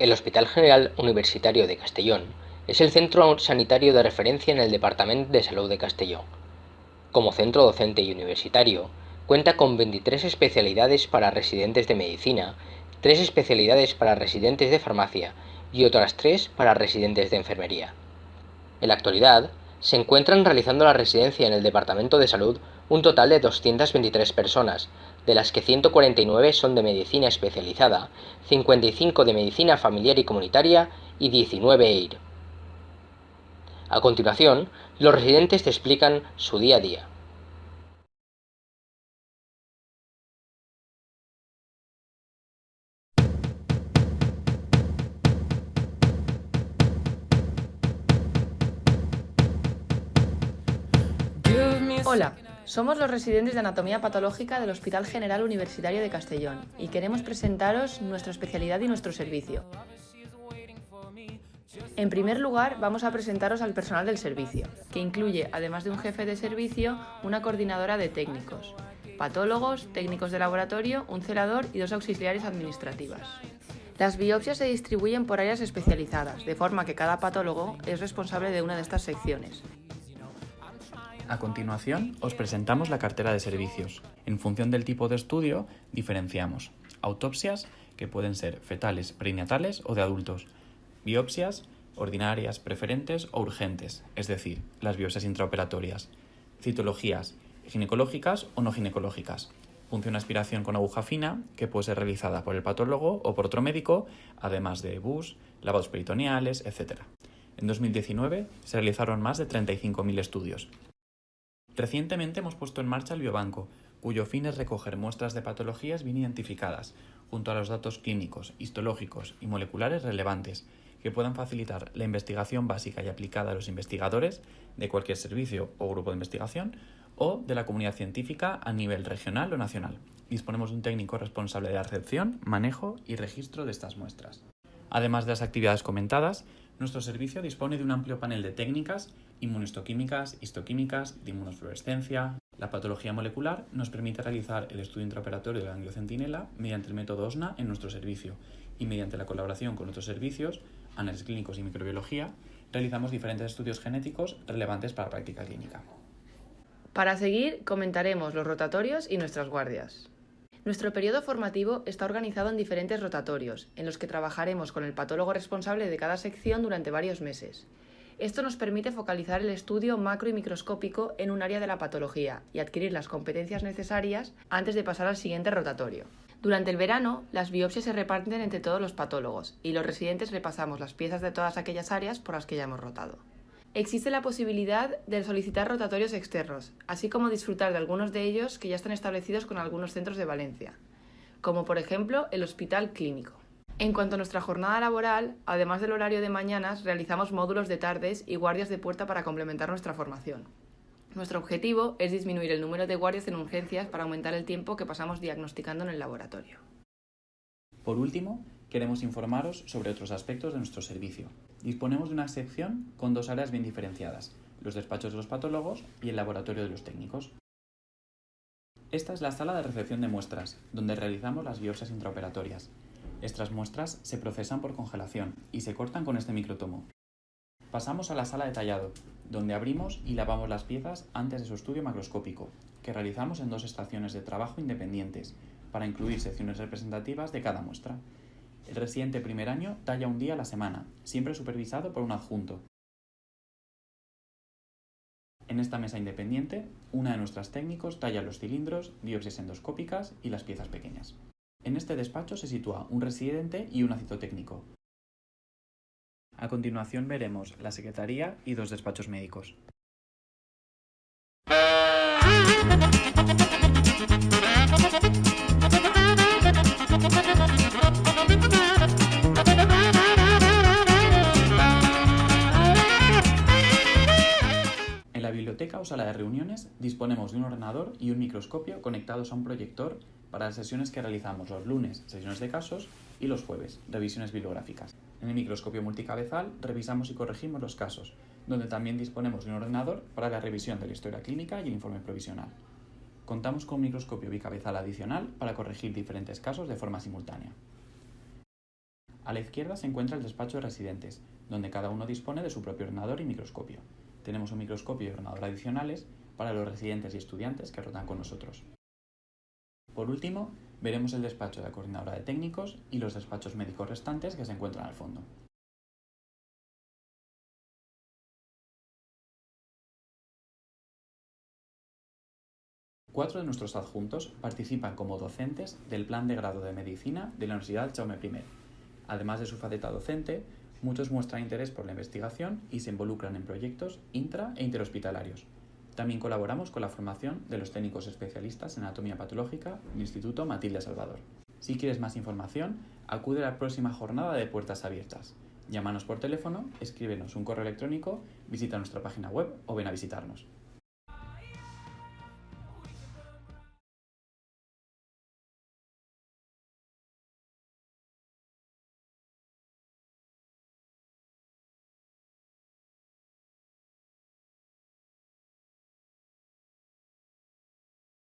El Hospital General Universitario de Castellón es el centro sanitario de referencia en el Departamento de Salud de Castellón. Como centro docente y universitario, cuenta con 23 especialidades para residentes de medicina, 3 especialidades para residentes de farmacia y otras 3 para residentes de enfermería. En la actualidad, se encuentran realizando la residencia en el Departamento de Salud un total de 223 personas, de las que 149 son de medicina especializada, 55 de medicina familiar y comunitaria y 19 EIR. A continuación, los residentes te explican su día a día. Hola, somos los residentes de Anatomía Patológica del Hospital General Universitario de Castellón y queremos presentaros nuestra especialidad y nuestro servicio. En primer lugar, vamos a presentaros al personal del servicio, que incluye, además de un jefe de servicio, una coordinadora de técnicos, patólogos, técnicos de laboratorio, un celador y dos auxiliares administrativas. Las biopsias se distribuyen por áreas especializadas, de forma que cada patólogo es responsable de una de estas secciones, a continuación, os presentamos la cartera de servicios. En función del tipo de estudio, diferenciamos autopsias, que pueden ser fetales, perinatales o de adultos, biopsias, ordinarias, preferentes o urgentes, es decir, las biopsias intraoperatorias, citologías, ginecológicas o no ginecológicas, función aspiración con aguja fina, que puede ser realizada por el patólogo o por otro médico, además de bus, lavados peritoneales, etc. En 2019 se realizaron más de 35.000 estudios, Recientemente hemos puesto en marcha el biobanco, cuyo fin es recoger muestras de patologías bien identificadas, junto a los datos clínicos, histológicos y moleculares relevantes, que puedan facilitar la investigación básica y aplicada a los investigadores de cualquier servicio o grupo de investigación o de la comunidad científica a nivel regional o nacional. Disponemos de un técnico responsable de la recepción, manejo y registro de estas muestras. Además de las actividades comentadas, nuestro servicio dispone de un amplio panel de técnicas inmunohistoquímicas, histoquímicas, de inmunosfluorescencia. La patología molecular nos permite realizar el estudio intraoperatorio de la angiocentinela mediante el método OSNA en nuestro servicio y mediante la colaboración con otros servicios, análisis clínicos y microbiología, realizamos diferentes estudios genéticos relevantes para la práctica clínica. Para seguir, comentaremos los rotatorios y nuestras guardias. Nuestro periodo formativo está organizado en diferentes rotatorios, en los que trabajaremos con el patólogo responsable de cada sección durante varios meses. Esto nos permite focalizar el estudio macro y microscópico en un área de la patología y adquirir las competencias necesarias antes de pasar al siguiente rotatorio. Durante el verano, las biopsias se reparten entre todos los patólogos y los residentes repasamos las piezas de todas aquellas áreas por las que ya hemos rotado. Existe la posibilidad de solicitar rotatorios externos, así como disfrutar de algunos de ellos que ya están establecidos con algunos centros de Valencia, como por ejemplo el Hospital Clínico. En cuanto a nuestra jornada laboral, además del horario de mañanas, realizamos módulos de tardes y guardias de puerta para complementar nuestra formación. Nuestro objetivo es disminuir el número de guardias en urgencias para aumentar el tiempo que pasamos diagnosticando en el laboratorio. Por último, queremos informaros sobre otros aspectos de nuestro servicio. Disponemos de una sección con dos áreas bien diferenciadas, los despachos de los patólogos y el laboratorio de los técnicos. Esta es la sala de recepción de muestras, donde realizamos las biopsias intraoperatorias. Estas muestras se procesan por congelación y se cortan con este microtomo. Pasamos a la sala de tallado, donde abrimos y lavamos las piezas antes de su estudio macroscópico, que realizamos en dos estaciones de trabajo independientes, para incluir secciones representativas de cada muestra. El residente primer año talla un día a la semana, siempre supervisado por un adjunto. En esta mesa independiente, una de nuestras técnicos talla los cilindros, biopsias endoscópicas y las piezas pequeñas. En este despacho se sitúa un residente y un citotécnico. A continuación veremos la secretaría y dos despachos médicos. biblioteca o sala de reuniones disponemos de un ordenador y un microscopio conectados a un proyector para las sesiones que realizamos los lunes, sesiones de casos, y los jueves, revisiones bibliográficas. En el microscopio multicabezal revisamos y corregimos los casos, donde también disponemos de un ordenador para la revisión de la historia clínica y el informe provisional. Contamos con un microscopio bicabezal adicional para corregir diferentes casos de forma simultánea. A la izquierda se encuentra el despacho de residentes, donde cada uno dispone de su propio ordenador y microscopio. Tenemos un microscopio y ordenador adicionales para los residentes y estudiantes que rotan con nosotros. Por último, veremos el despacho de la coordinadora de técnicos y los despachos médicos restantes que se encuentran al fondo. Cuatro de nuestros adjuntos participan como docentes del plan de grado de medicina de la Universidad Jaume I. Además de su faceta docente, muchos muestran interés por la investigación y se involucran en proyectos intra e interhospitalarios. También colaboramos con la formación de los técnicos especialistas en anatomía patológica del Instituto Matilde Salvador. Si quieres más información, acude a la próxima jornada de Puertas Abiertas. Llámanos por teléfono, escríbenos un correo electrónico, visita nuestra página web o ven a visitarnos.